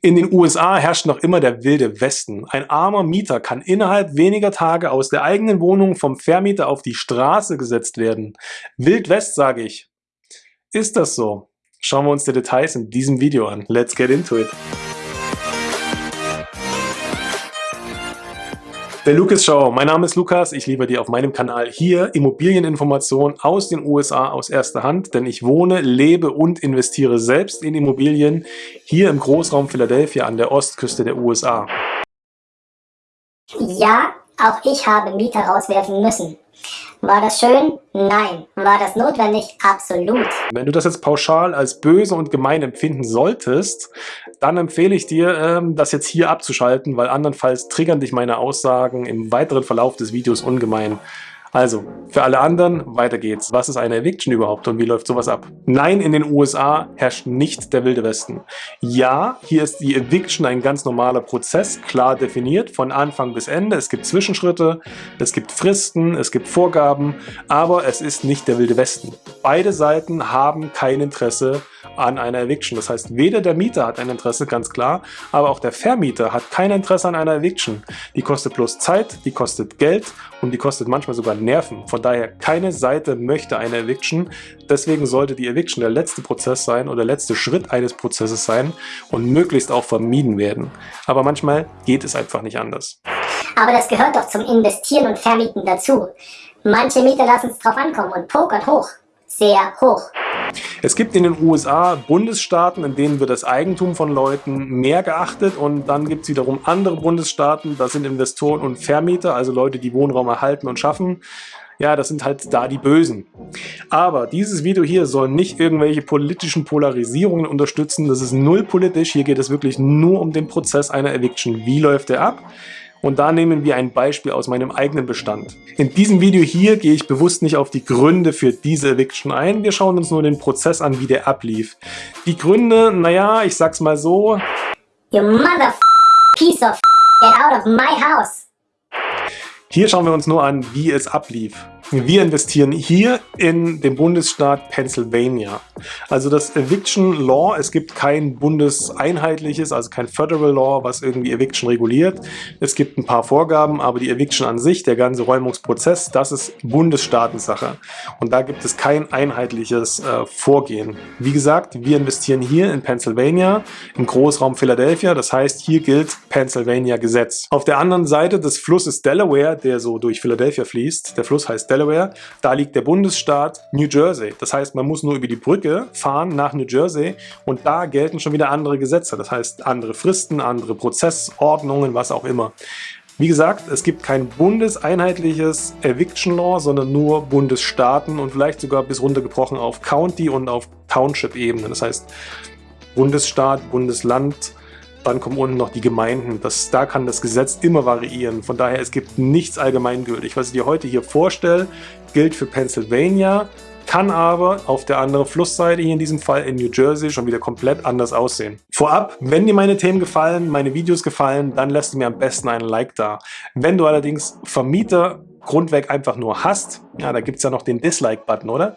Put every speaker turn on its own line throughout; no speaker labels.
In den USA herrscht noch immer der wilde Westen. Ein armer Mieter kann innerhalb weniger Tage aus der eigenen Wohnung vom Vermieter auf die Straße gesetzt werden. Wild West, sage ich. Ist das so? Schauen wir uns die Details in diesem Video an. Let's get into it. Der Lucas Show. Mein Name ist Lukas. Ich liefere dir auf meinem Kanal hier Immobilieninformationen aus den USA aus erster Hand, denn ich wohne, lebe und investiere selbst in Immobilien hier im Großraum Philadelphia an der Ostküste der USA.
Ja, auch ich habe Mieter rauswerfen müssen. War das schön? Nein. War das notwendig? Absolut.
Wenn du das jetzt pauschal als böse und gemein empfinden solltest, dann empfehle ich dir, ähm, das jetzt hier abzuschalten, weil andernfalls triggern dich meine Aussagen im weiteren Verlauf des Videos ungemein. Also, für alle anderen, weiter geht's. Was ist eine Eviction überhaupt und wie läuft sowas ab? Nein, in den USA herrscht nicht der Wilde Westen. Ja, hier ist die Eviction ein ganz normaler Prozess, klar definiert, von Anfang bis Ende. Es gibt Zwischenschritte, es gibt Fristen, es gibt Vorgaben, aber es ist nicht der Wilde Westen. Beide Seiten haben kein Interesse an einer Eviction. Das heißt, weder der Mieter hat ein Interesse, ganz klar, aber auch der Vermieter hat kein Interesse an einer Eviction. Die kostet bloß Zeit, die kostet Geld und die kostet manchmal sogar Nerven. Von daher, keine Seite möchte eine Eviction. Deswegen sollte die Eviction der letzte Prozess sein oder der letzte Schritt eines Prozesses sein und möglichst auch vermieden werden. Aber manchmal geht es einfach nicht anders.
Aber das gehört doch zum Investieren und Vermieten dazu. Manche Mieter lassen es drauf ankommen und pokern hoch. Sehr hoch.
Es gibt in den USA Bundesstaaten, in denen wird das Eigentum von Leuten mehr geachtet und dann gibt es wiederum andere Bundesstaaten, das sind Investoren und Vermieter, also Leute, die Wohnraum erhalten und schaffen. Ja, das sind halt da die Bösen. Aber dieses Video hier soll nicht irgendwelche politischen Polarisierungen unterstützen. Das ist null politisch. Hier geht es wirklich nur um den Prozess einer Eviction. Wie läuft der ab? Und da nehmen wir ein Beispiel aus meinem eigenen Bestand. In diesem Video hier gehe ich bewusst nicht auf die Gründe für diese Eviction ein. Wir schauen uns nur den Prozess an, wie der ablief. Die Gründe, naja, ich sag's mal so.
You mother piece of get out of my house.
Hier schauen wir uns nur an, wie es ablief. Wir investieren hier in den Bundesstaat Pennsylvania. Also das Eviction Law, es gibt kein bundeseinheitliches, also kein Federal Law, was irgendwie Eviction reguliert. Es gibt ein paar Vorgaben, aber die Eviction an sich, der ganze Räumungsprozess, das ist Bundesstaatensache. Und da gibt es kein einheitliches äh, Vorgehen. Wie gesagt, wir investieren hier in Pennsylvania, im Großraum Philadelphia. Das heißt, hier gilt Pennsylvania Gesetz. Auf der anderen Seite des Flusses Delaware, der so durch Philadelphia fließt, der Fluss heißt Delaware, Delaware, da liegt der Bundesstaat New Jersey. Das heißt, man muss nur über die Brücke fahren nach New Jersey und da gelten schon wieder andere Gesetze. Das heißt, andere Fristen, andere Prozessordnungen, was auch immer. Wie gesagt, es gibt kein bundeseinheitliches Eviction Law, sondern nur Bundesstaaten und vielleicht sogar bis runtergebrochen auf County und auf Township-Ebene. Das heißt, Bundesstaat, Bundesland, dann kommen unten noch die Gemeinden. Das, da kann das Gesetz immer variieren. Von daher, es gibt nichts allgemeingültig. Was ich dir heute hier vorstelle, gilt für Pennsylvania, kann aber auf der anderen Flussseite, hier in diesem Fall in New Jersey, schon wieder komplett anders aussehen. Vorab, wenn dir meine Themen gefallen, meine Videos gefallen, dann lässt du mir am besten einen Like da. Wenn du allerdings Vermieter grundweg einfach nur hast, ja, da gibt es ja noch den Dislike-Button, oder?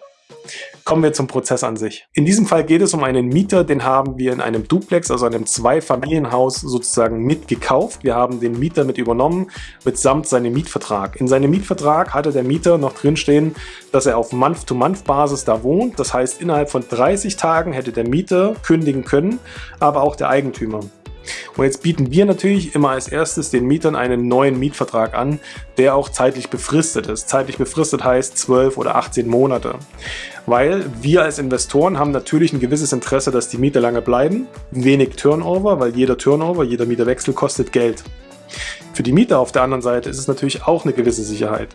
Kommen wir zum Prozess an sich. In diesem Fall geht es um einen Mieter, den haben wir in einem Duplex, also einem Zweifamilienhaus sozusagen mitgekauft. Wir haben den Mieter mit übernommen, mitsamt seinem Mietvertrag. In seinem Mietvertrag hatte der Mieter noch drinstehen, dass er auf Month-to-Month-Basis da wohnt. Das heißt, innerhalb von 30 Tagen hätte der Mieter kündigen können, aber auch der Eigentümer. Und jetzt bieten wir natürlich immer als erstes den Mietern einen neuen Mietvertrag an, der auch zeitlich befristet ist. Zeitlich befristet heißt 12 oder 18 Monate. Weil wir als Investoren haben natürlich ein gewisses Interesse, dass die Mieter lange bleiben. Wenig Turnover, weil jeder Turnover, jeder Mieterwechsel kostet Geld. Für die Mieter auf der anderen Seite ist es natürlich auch eine gewisse Sicherheit.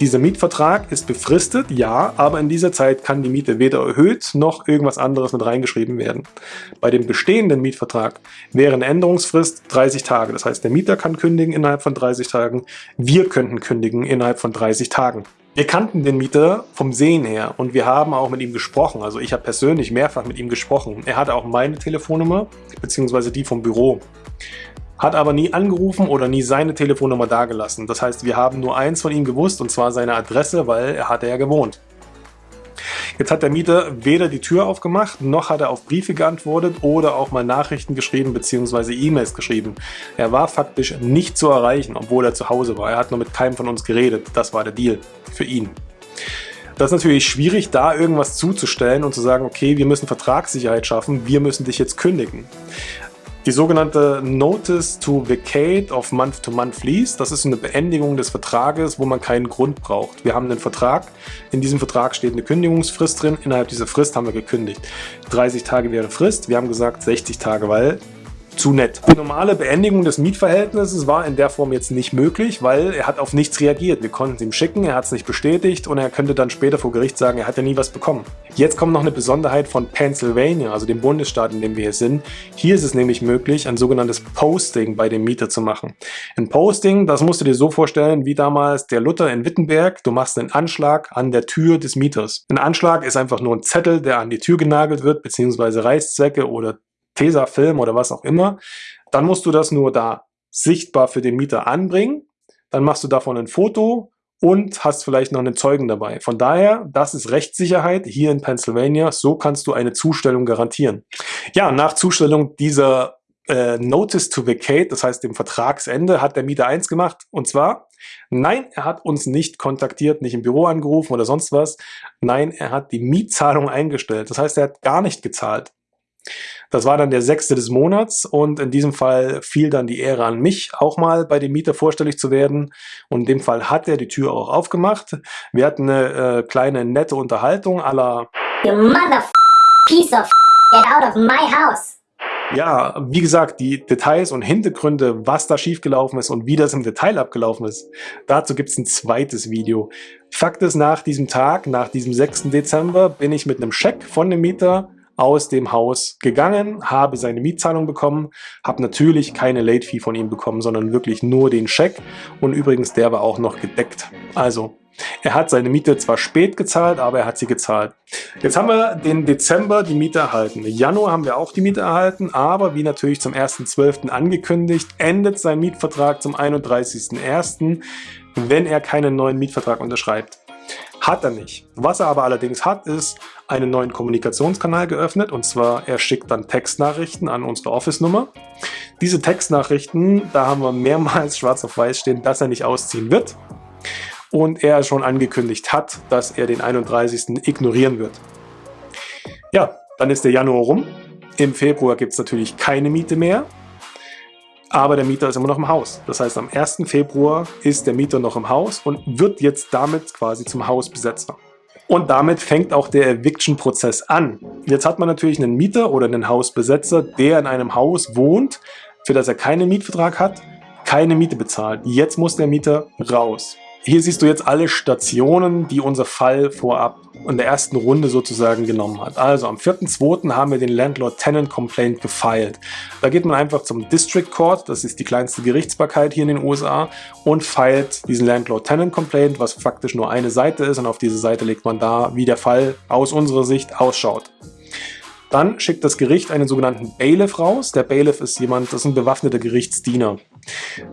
Dieser Mietvertrag ist befristet, ja, aber in dieser Zeit kann die Miete weder erhöht noch irgendwas anderes mit reingeschrieben werden. Bei dem bestehenden Mietvertrag wäre eine Änderungsfrist 30 Tage. Das heißt, der Mieter kann kündigen innerhalb von 30 Tagen, wir könnten kündigen innerhalb von 30 Tagen. Wir kannten den Mieter vom Sehen her und wir haben auch mit ihm gesprochen. Also ich habe persönlich mehrfach mit ihm gesprochen. Er hatte auch meine Telefonnummer, beziehungsweise die vom Büro hat aber nie angerufen oder nie seine Telefonnummer dagelassen. Das heißt, wir haben nur eins von ihm gewusst und zwar seine Adresse, weil er hatte ja gewohnt. Jetzt hat der Mieter weder die Tür aufgemacht, noch hat er auf Briefe geantwortet oder auch mal Nachrichten geschrieben bzw. E-Mails geschrieben. Er war faktisch nicht zu erreichen, obwohl er zu Hause war. Er hat nur mit keinem von uns geredet. Das war der Deal für ihn. Das ist natürlich schwierig, da irgendwas zuzustellen und zu sagen, okay, wir müssen Vertragssicherheit schaffen, wir müssen dich jetzt kündigen. Die sogenannte Notice to Vacate of Month-to-Month Lease, das ist eine Beendigung des Vertrages, wo man keinen Grund braucht. Wir haben einen Vertrag, in diesem Vertrag steht eine Kündigungsfrist drin, innerhalb dieser Frist haben wir gekündigt. 30 Tage wäre Frist, wir haben gesagt 60 Tage, weil zu nett. Die normale Beendigung des Mietverhältnisses war in der Form jetzt nicht möglich, weil er hat auf nichts reagiert. Wir konnten es ihm schicken, er hat es nicht bestätigt und er könnte dann später vor Gericht sagen, er hat ja nie was bekommen. Jetzt kommt noch eine Besonderheit von Pennsylvania, also dem Bundesstaat, in dem wir hier sind. Hier ist es nämlich möglich, ein sogenanntes Posting bei dem Mieter zu machen. Ein Posting, das musst du dir so vorstellen, wie damals der Luther in Wittenberg. Du machst einen Anschlag an der Tür des Mieters. Ein Anschlag ist einfach nur ein Zettel, der an die Tür genagelt wird, beziehungsweise Reißzwecke oder Tesafilm oder was auch immer, dann musst du das nur da sichtbar für den Mieter anbringen. Dann machst du davon ein Foto und hast vielleicht noch einen Zeugen dabei. Von daher, das ist Rechtssicherheit hier in Pennsylvania. So kannst du eine Zustellung garantieren. Ja, nach Zustellung dieser äh, Notice to Vacate, das heißt dem Vertragsende, hat der Mieter eins gemacht. Und zwar, nein, er hat uns nicht kontaktiert, nicht im Büro angerufen oder sonst was. Nein, er hat die Mietzahlung eingestellt. Das heißt, er hat gar nicht gezahlt. Das war dann der sechste des Monats und in diesem Fall fiel dann die Ehre an mich, auch mal bei dem Mieter vorstellig zu werden. Und in dem Fall hat er die Tür auch aufgemacht. Wir hatten eine äh, kleine nette Unterhaltung aller You mother piece of get out of my house. Ja, wie gesagt, die Details und Hintergründe, was da schiefgelaufen ist und wie das im Detail abgelaufen ist, dazu gibt es ein zweites Video. Fakt ist, nach diesem Tag, nach diesem 6. Dezember, bin ich mit einem Scheck von dem Mieter aus dem Haus gegangen, habe seine Mietzahlung bekommen, habe natürlich keine Late Fee von ihm bekommen, sondern wirklich nur den Scheck und übrigens der war auch noch gedeckt. Also er hat seine Miete zwar spät gezahlt, aber er hat sie gezahlt. Jetzt haben wir den Dezember die Miete erhalten. Januar haben wir auch die Miete erhalten, aber wie natürlich zum 1.12. angekündigt, endet sein Mietvertrag zum 31.01., wenn er keinen neuen Mietvertrag unterschreibt. Hat er nicht. Was er aber allerdings hat, ist einen neuen Kommunikationskanal geöffnet und zwar er schickt dann Textnachrichten an unsere Office-Nummer. Diese Textnachrichten, da haben wir mehrmals schwarz auf weiß stehen, dass er nicht ausziehen wird und er schon angekündigt hat, dass er den 31. ignorieren wird. Ja, dann ist der Januar rum. Im Februar gibt es natürlich keine Miete mehr aber der Mieter ist immer noch im Haus. Das heißt, am 1. Februar ist der Mieter noch im Haus und wird jetzt damit quasi zum Hausbesetzer. Und damit fängt auch der Eviction-Prozess an. Jetzt hat man natürlich einen Mieter oder einen Hausbesetzer, der in einem Haus wohnt, für das er keinen Mietvertrag hat, keine Miete bezahlt. Jetzt muss der Mieter raus. Hier siehst du jetzt alle Stationen, die unser Fall vorab in der ersten Runde sozusagen genommen hat. Also am 4.2. haben wir den Landlord-Tenant-Complaint gefeilt. Da geht man einfach zum District Court, das ist die kleinste Gerichtsbarkeit hier in den USA, und feilt diesen Landlord-Tenant-Complaint, was faktisch nur eine Seite ist und auf diese Seite legt man da, wie der Fall aus unserer Sicht ausschaut. Dann schickt das Gericht einen sogenannten Bailiff raus. Der Bailiff ist jemand, das ist ein bewaffneter Gerichtsdiener.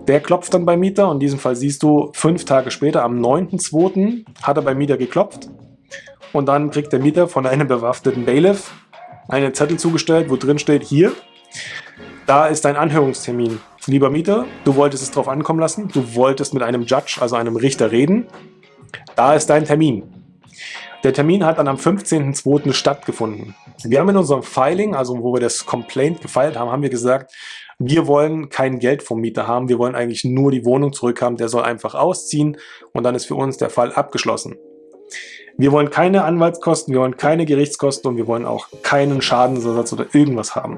Der klopft dann beim Mieter in diesem Fall siehst du, fünf Tage später, am 9.2. hat er beim Mieter geklopft und dann kriegt der Mieter von einem bewaffneten Bailiff einen Zettel zugestellt, wo drin steht, hier, da ist dein Anhörungstermin. Lieber Mieter, du wolltest es drauf ankommen lassen, du wolltest mit einem Judge, also einem Richter reden, da ist dein Termin. Der Termin hat dann am 15.02. stattgefunden. Wir haben in unserem Filing, also wo wir das Complaint gefeilt haben, haben wir gesagt, wir wollen kein Geld vom Mieter haben, wir wollen eigentlich nur die Wohnung zurückhaben, der soll einfach ausziehen und dann ist für uns der Fall abgeschlossen. Wir wollen keine Anwaltskosten, wir wollen keine Gerichtskosten und wir wollen auch keinen Schadensersatz oder irgendwas haben.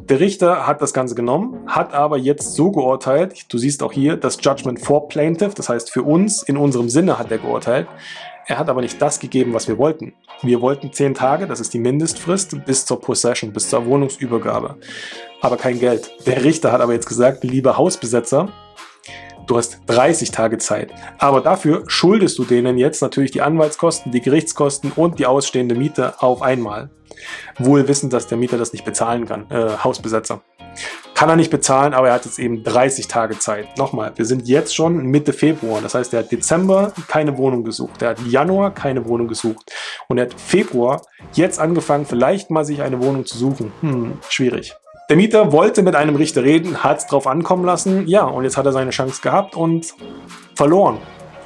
Der Richter hat das Ganze genommen, hat aber jetzt so geurteilt, du siehst auch hier das Judgment for Plaintiff, das heißt für uns, in unserem Sinne hat er geurteilt, er hat aber nicht das gegeben, was wir wollten. Wir wollten 10 Tage, das ist die Mindestfrist, bis zur Possession, bis zur Wohnungsübergabe. Aber kein Geld. Der Richter hat aber jetzt gesagt, lieber Hausbesetzer, du hast 30 Tage Zeit. Aber dafür schuldest du denen jetzt natürlich die Anwaltskosten, die Gerichtskosten und die ausstehende Miete auf einmal. Wohl wissend, dass der Mieter das nicht bezahlen kann, äh, Hausbesetzer. Kann er nicht bezahlen, aber er hat jetzt eben 30 Tage Zeit. Nochmal, wir sind jetzt schon Mitte Februar. Das heißt, er hat Dezember keine Wohnung gesucht. Er hat Januar keine Wohnung gesucht. Und er hat Februar jetzt angefangen, vielleicht mal sich eine Wohnung zu suchen. Hm, schwierig. Der Mieter wollte mit einem Richter reden, hat es drauf ankommen lassen. Ja, und jetzt hat er seine Chance gehabt und verloren.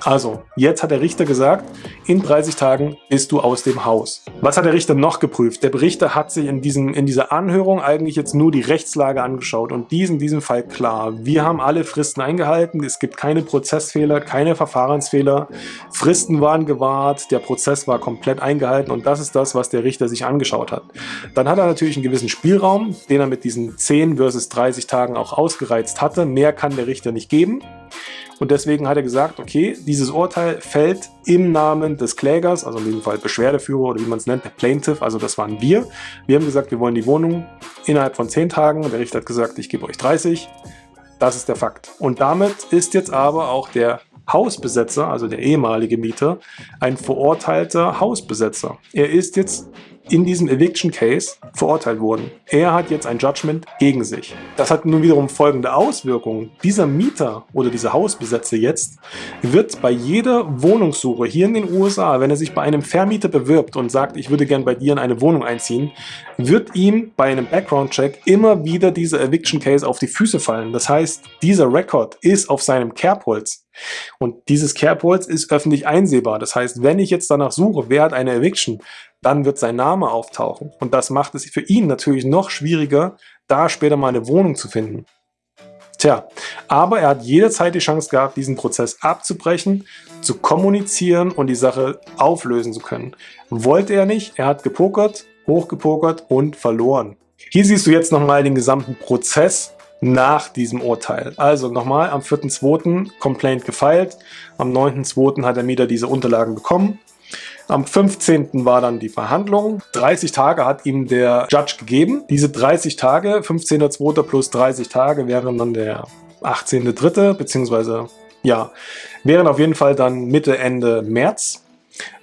Also, jetzt hat der Richter gesagt, in 30 Tagen bist du aus dem Haus. Was hat der Richter noch geprüft? Der Richter hat sich in, diesem, in dieser Anhörung eigentlich jetzt nur die Rechtslage angeschaut und die ist in diesem Fall klar. Wir haben alle Fristen eingehalten, es gibt keine Prozessfehler, keine Verfahrensfehler, Fristen waren gewahrt, der Prozess war komplett eingehalten und das ist das, was der Richter sich angeschaut hat. Dann hat er natürlich einen gewissen Spielraum, den er mit diesen 10 versus 30 Tagen auch ausgereizt hatte. Mehr kann der Richter nicht geben. Und deswegen hat er gesagt, okay, dieses Urteil fällt im Namen des Klägers, also in diesem Fall Beschwerdeführer oder wie man es nennt, der Plaintiff, also das waren wir. Wir haben gesagt, wir wollen die Wohnung innerhalb von 10 Tagen. Der Richter hat gesagt, ich gebe euch 30. Das ist der Fakt. Und damit ist jetzt aber auch der Hausbesetzer, also der ehemalige Mieter, ein verurteilter Hausbesetzer. Er ist jetzt in diesem Eviction Case verurteilt worden. Er hat jetzt ein Judgment gegen sich. Das hat nun wiederum folgende Auswirkungen. Dieser Mieter oder dieser Hausbesetzer jetzt wird bei jeder Wohnungssuche hier in den USA, wenn er sich bei einem Vermieter bewirbt und sagt, ich würde gern bei dir in eine Wohnung einziehen, wird ihm bei einem Background-Check immer wieder dieser Eviction Case auf die Füße fallen. Das heißt, dieser Record ist auf seinem Kerbholz. Und dieses Kerbholz ist öffentlich einsehbar. Das heißt, wenn ich jetzt danach suche, wer hat eine Eviction, dann wird sein Name auftauchen. Und das macht es für ihn natürlich noch schwieriger, da später mal eine Wohnung zu finden. Tja, aber er hat jederzeit die Chance gehabt, diesen Prozess abzubrechen, zu kommunizieren und die Sache auflösen zu können. Wollte er nicht, er hat gepokert, hochgepokert und verloren. Hier siehst du jetzt nochmal den gesamten Prozess nach diesem Urteil. Also nochmal, am 4.2. Complaint gefeilt, am 9.2. hat der Mieter diese Unterlagen bekommen, am 15. war dann die Verhandlung. 30 Tage hat ihm der Judge gegeben. Diese 30 Tage, 15.02. plus 30 Tage, wären dann der 18.03. beziehungsweise ja, wären auf jeden Fall dann Mitte, Ende März.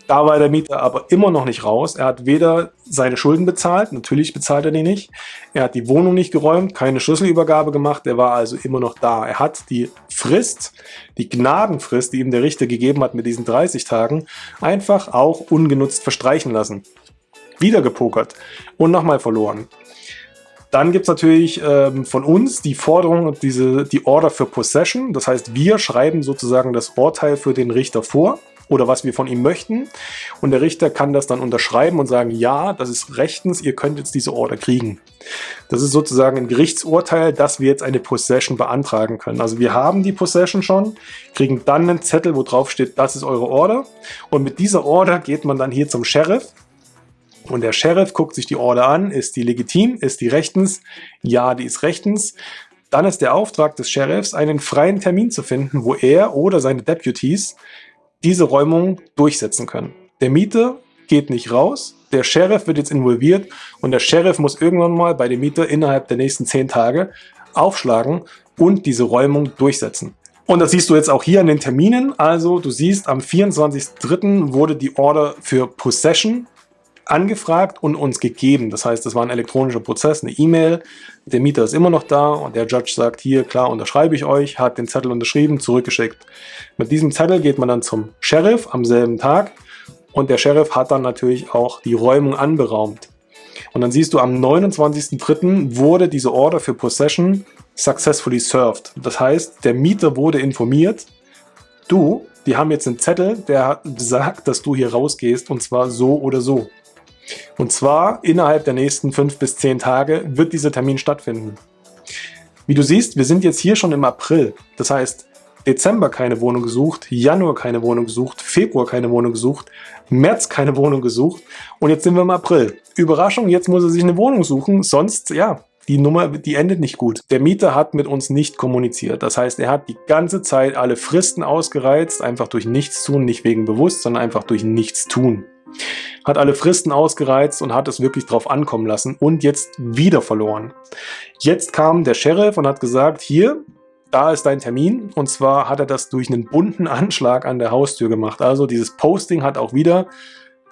Da war der Mieter aber immer noch nicht raus. Er hat weder seine Schulden bezahlt, natürlich bezahlt er die nicht. Er hat die Wohnung nicht geräumt, keine Schlüsselübergabe gemacht. Er war also immer noch da. Er hat die Frist, die Gnadenfrist, die ihm der Richter gegeben hat mit diesen 30 Tagen, einfach auch ungenutzt verstreichen lassen. Wieder gepokert und nochmal verloren. Dann gibt es natürlich ähm, von uns die Forderung und diese, die Order für Possession. Das heißt, wir schreiben sozusagen das Urteil für den Richter vor oder was wir von ihm möchten. Und der Richter kann das dann unterschreiben und sagen, ja, das ist rechtens, ihr könnt jetzt diese Order kriegen. Das ist sozusagen ein Gerichtsurteil, dass wir jetzt eine Possession beantragen können. Also wir haben die Possession schon, kriegen dann einen Zettel, wo drauf steht, das ist eure Order. Und mit dieser Order geht man dann hier zum Sheriff. Und der Sheriff guckt sich die Order an, ist die legitim, ist die rechtens? Ja, die ist rechtens. Dann ist der Auftrag des Sheriffs, einen freien Termin zu finden, wo er oder seine Deputies diese Räumung durchsetzen können. Der Mieter geht nicht raus, der Sheriff wird jetzt involviert und der Sheriff muss irgendwann mal bei dem Mieter innerhalb der nächsten zehn Tage aufschlagen und diese Räumung durchsetzen. Und das siehst du jetzt auch hier an den Terminen. Also du siehst, am 24.03. wurde die Order für Possession angefragt und uns gegeben. Das heißt, es war ein elektronischer Prozess, eine E-Mail. Der Mieter ist immer noch da und der Judge sagt, hier, klar, unterschreibe ich euch, hat den Zettel unterschrieben, zurückgeschickt. Mit diesem Zettel geht man dann zum Sheriff am selben Tag und der Sheriff hat dann natürlich auch die Räumung anberaumt. Und dann siehst du, am 29.03. wurde diese Order für Possession successfully served. Das heißt, der Mieter wurde informiert, du, die haben jetzt einen Zettel, der sagt, dass du hier rausgehst und zwar so oder so. Und zwar innerhalb der nächsten fünf bis zehn Tage wird dieser Termin stattfinden. Wie du siehst, wir sind jetzt hier schon im April. Das heißt, Dezember keine Wohnung gesucht, Januar keine Wohnung gesucht, Februar keine Wohnung gesucht, März keine Wohnung gesucht und jetzt sind wir im April. Überraschung, jetzt muss er sich eine Wohnung suchen, sonst, ja, die Nummer, die endet nicht gut. Der Mieter hat mit uns nicht kommuniziert. Das heißt, er hat die ganze Zeit alle Fristen ausgereizt, einfach durch nichts tun, nicht wegen bewusst, sondern einfach durch nichts tun hat alle Fristen ausgereizt und hat es wirklich drauf ankommen lassen und jetzt wieder verloren. Jetzt kam der Sheriff und hat gesagt, hier, da ist dein Termin. Und zwar hat er das durch einen bunten Anschlag an der Haustür gemacht. Also dieses Posting hat auch wieder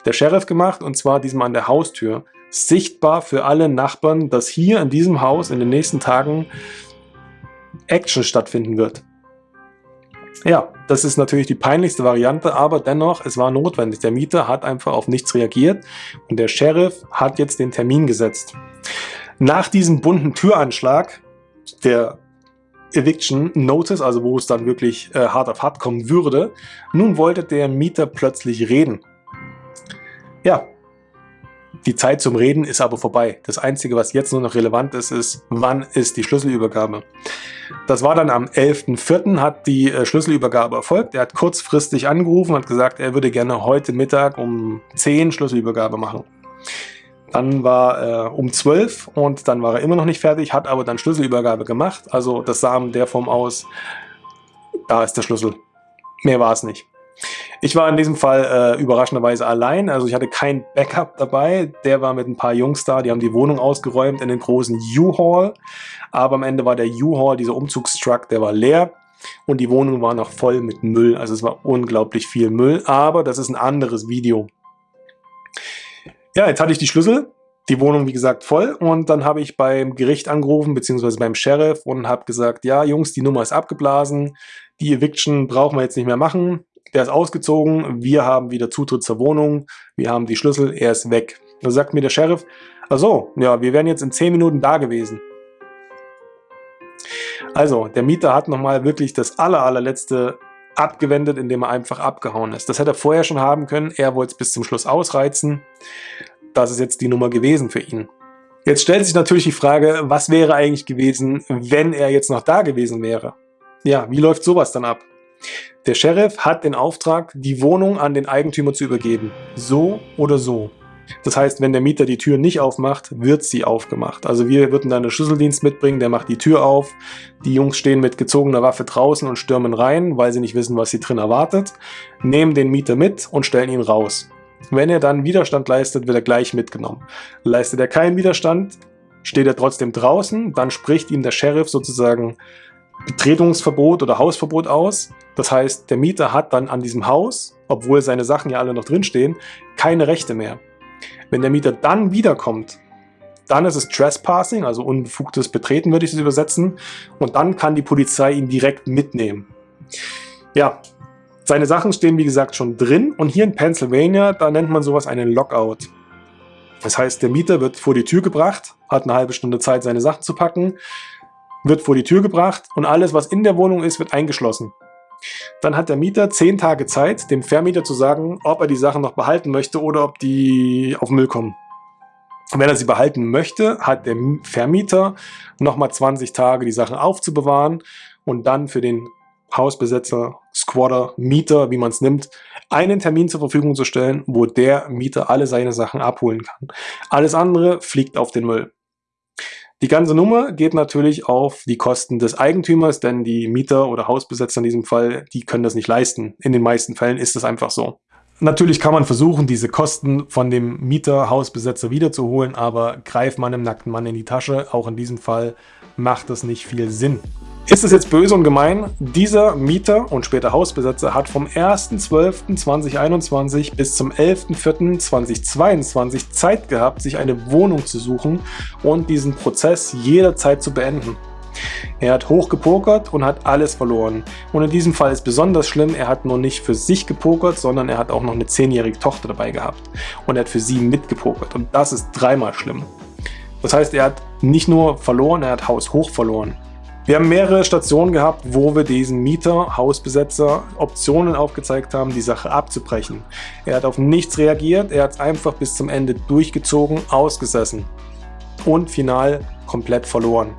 der Sheriff gemacht und zwar diesmal an der Haustür. sichtbar für alle Nachbarn, dass hier in diesem Haus in den nächsten Tagen Action stattfinden wird. Ja, das ist natürlich die peinlichste Variante, aber dennoch, es war notwendig. Der Mieter hat einfach auf nichts reagiert und der Sheriff hat jetzt den Termin gesetzt. Nach diesem bunten Türanschlag, der Eviction Notice, also wo es dann wirklich äh, hart auf hart kommen würde, nun wollte der Mieter plötzlich reden. Ja, die Zeit zum Reden ist aber vorbei. Das Einzige, was jetzt nur noch relevant ist, ist, wann ist die Schlüsselübergabe. Das war dann am 11.04. hat die äh, Schlüsselübergabe erfolgt. Er hat kurzfristig angerufen und gesagt, er würde gerne heute Mittag um 10 Schlüsselübergabe machen. Dann war äh, um 12 und dann war er immer noch nicht fertig, hat aber dann Schlüsselübergabe gemacht. Also das sah in der Form aus, da ist der Schlüssel. Mehr war es nicht. Ich war in diesem Fall äh, überraschenderweise allein, also ich hatte kein Backup dabei. Der war mit ein paar Jungs da, die haben die Wohnung ausgeräumt in den großen U-Haul. Aber am Ende war der U-Haul, dieser Umzugstruck, der war leer. Und die Wohnung war noch voll mit Müll, also es war unglaublich viel Müll. Aber das ist ein anderes Video. Ja, jetzt hatte ich die Schlüssel, die Wohnung wie gesagt voll und dann habe ich beim Gericht angerufen, beziehungsweise beim Sheriff und habe gesagt, ja Jungs, die Nummer ist abgeblasen, die Eviction brauchen wir jetzt nicht mehr machen, der ist ausgezogen, wir haben wieder Zutritt zur Wohnung, wir haben die Schlüssel, er ist weg. Da sagt mir der Sheriff, also ja, wir wären jetzt in 10 Minuten da gewesen. Also, der Mieter hat nochmal wirklich das aller, allerletzte abgewendet, indem er einfach abgehauen ist. Das hätte er vorher schon haben können. Er wollte es bis zum Schluss ausreizen. Das ist jetzt die Nummer gewesen für ihn. Jetzt stellt sich natürlich die Frage, was wäre eigentlich gewesen, wenn er jetzt noch da gewesen wäre? Ja, wie läuft sowas dann ab? Der Sheriff hat den Auftrag, die Wohnung an den Eigentümer zu übergeben. So oder so. Das heißt, wenn der Mieter die Tür nicht aufmacht, wird sie aufgemacht. Also wir würden dann einen Schlüsseldienst mitbringen, der macht die Tür auf. Die Jungs stehen mit gezogener Waffe draußen und stürmen rein, weil sie nicht wissen, was sie drin erwartet, nehmen den Mieter mit und stellen ihn raus. Wenn er dann Widerstand leistet, wird er gleich mitgenommen. Leistet er keinen Widerstand, steht er trotzdem draußen, dann spricht ihm der Sheriff sozusagen Betretungsverbot oder Hausverbot aus. Das heißt, der Mieter hat dann an diesem Haus, obwohl seine Sachen ja alle noch drinstehen, keine Rechte mehr. Wenn der Mieter dann wiederkommt, dann ist es Trespassing, also unbefugtes Betreten würde ich es übersetzen. Und dann kann die Polizei ihn direkt mitnehmen. Ja, seine Sachen stehen wie gesagt schon drin. Und hier in Pennsylvania, da nennt man sowas einen Lockout. Das heißt, der Mieter wird vor die Tür gebracht, hat eine halbe Stunde Zeit, seine Sachen zu packen, wird vor die Tür gebracht und alles, was in der Wohnung ist, wird eingeschlossen. Dann hat der Mieter zehn Tage Zeit, dem Vermieter zu sagen, ob er die Sachen noch behalten möchte oder ob die auf Müll kommen. Wenn er sie behalten möchte, hat der Vermieter nochmal 20 Tage, die Sachen aufzubewahren und dann für den Hausbesetzer, Squatter, Mieter, wie man es nimmt, einen Termin zur Verfügung zu stellen, wo der Mieter alle seine Sachen abholen kann. Alles andere fliegt auf den Müll. Die ganze Nummer geht natürlich auf die Kosten des Eigentümers, denn die Mieter oder Hausbesetzer in diesem Fall, die können das nicht leisten. In den meisten Fällen ist das einfach so. Natürlich kann man versuchen, diese Kosten von dem Mieter, Hausbesetzer wiederzuholen, aber greift man einem nackten Mann in die Tasche, auch in diesem Fall macht das nicht viel Sinn. Ist es jetzt böse und gemein? Dieser Mieter und später Hausbesetzer hat vom 1.12.2021 bis zum 11.04.2022 Zeit gehabt, sich eine Wohnung zu suchen und diesen Prozess jederzeit zu beenden. Er hat hochgepokert und hat alles verloren. Und in diesem Fall ist besonders schlimm, er hat nur nicht für sich gepokert, sondern er hat auch noch eine 10-jährige Tochter dabei gehabt. Und er hat für sie mitgepokert. Und das ist dreimal schlimm. Das heißt, er hat nicht nur verloren, er hat Haus hoch verloren. Wir haben mehrere Stationen gehabt, wo wir diesen Mieter, Hausbesetzer Optionen aufgezeigt haben, die Sache abzubrechen. Er hat auf nichts reagiert, er hat es einfach bis zum Ende durchgezogen, ausgesessen und final komplett verloren.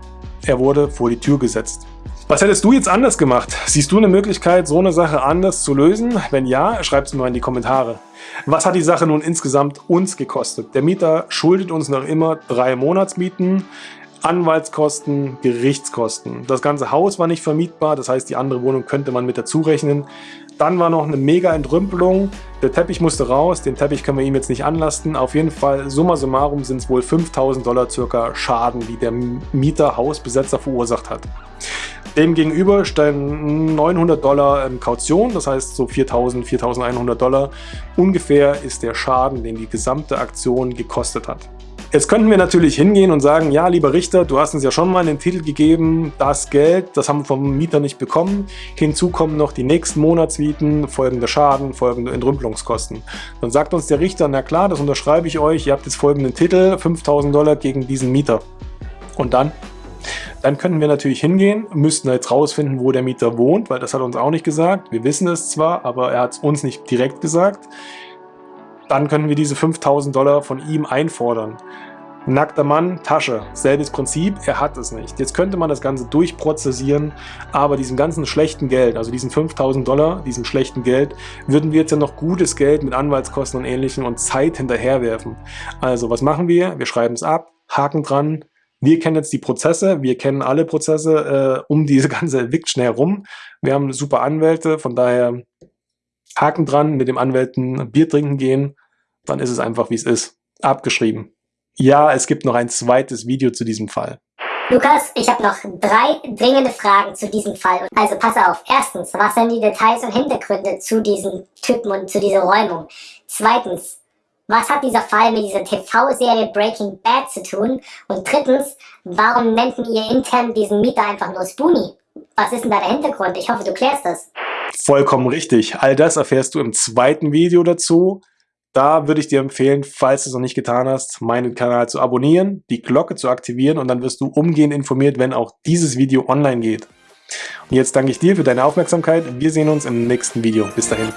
Er wurde vor die Tür gesetzt. Was hättest du jetzt anders gemacht? Siehst du eine Möglichkeit, so eine Sache anders zu lösen? Wenn ja, schreib es mir mal in die Kommentare. Was hat die Sache nun insgesamt uns gekostet? Der Mieter schuldet uns noch immer drei Monatsmieten. Anwaltskosten, Gerichtskosten. Das ganze Haus war nicht vermietbar, das heißt, die andere Wohnung könnte man mit dazu rechnen. Dann war noch eine mega Entrümpelung. Der Teppich musste raus, den Teppich können wir ihm jetzt nicht anlasten. Auf jeden Fall, summa summarum sind es wohl 5000 Dollar circa Schaden, die der Mieter, Hausbesetzer verursacht hat. Demgegenüber stellen 900 Dollar Kaution, das heißt so 4000, 4100 Dollar. Ungefähr ist der Schaden, den die gesamte Aktion gekostet hat. Jetzt könnten wir natürlich hingehen und sagen, ja, lieber Richter, du hast uns ja schon mal einen Titel gegeben, das Geld, das haben wir vom Mieter nicht bekommen. Hinzu kommen noch die nächsten Monatsmieten, folgende Schaden, folgende Entrümpelungskosten. Dann sagt uns der Richter, na klar, das unterschreibe ich euch, ihr habt jetzt folgenden Titel, 5000 Dollar gegen diesen Mieter. Und dann? Dann könnten wir natürlich hingehen, müssten jetzt rausfinden, wo der Mieter wohnt, weil das hat er uns auch nicht gesagt. Wir wissen es zwar, aber er hat es uns nicht direkt gesagt. Dann können wir diese 5000 Dollar von ihm einfordern. Nackter Mann, Tasche, selbes Prinzip, er hat es nicht. Jetzt könnte man das Ganze durchprozessieren, aber diesem ganzen schlechten Geld, also diesen 5000 Dollar, diesem schlechten Geld, würden wir jetzt ja noch gutes Geld mit Anwaltskosten und Ähnlichem und Zeit hinterherwerfen. Also was machen wir? Wir schreiben es ab, Haken dran, wir kennen jetzt die Prozesse, wir kennen alle Prozesse äh, um diese ganze Eviction herum. Wir haben super Anwälte, von daher Haken dran, mit dem Anwälten Bier trinken gehen, dann ist es einfach wie es ist. Abgeschrieben. Ja, es gibt noch ein zweites Video zu diesem Fall.
Lukas, ich habe noch drei dringende Fragen zu diesem Fall. Also pass auf. Erstens, was sind die Details und Hintergründe zu diesem Typen und zu dieser Räumung? Zweitens, was hat dieser Fall mit dieser TV-Serie Breaking Bad zu tun? Und drittens, warum nennt ihr intern diesen Mieter einfach nur Spoonie? Was ist denn da der Hintergrund? Ich hoffe, du klärst das.
Vollkommen richtig. All das erfährst du im zweiten Video dazu. Da würde ich dir empfehlen, falls du es noch nicht getan hast, meinen Kanal zu abonnieren, die Glocke zu aktivieren und dann wirst du umgehend informiert, wenn auch dieses Video online geht. Und jetzt danke ich dir für deine Aufmerksamkeit. Wir sehen uns im nächsten Video. Bis dahin.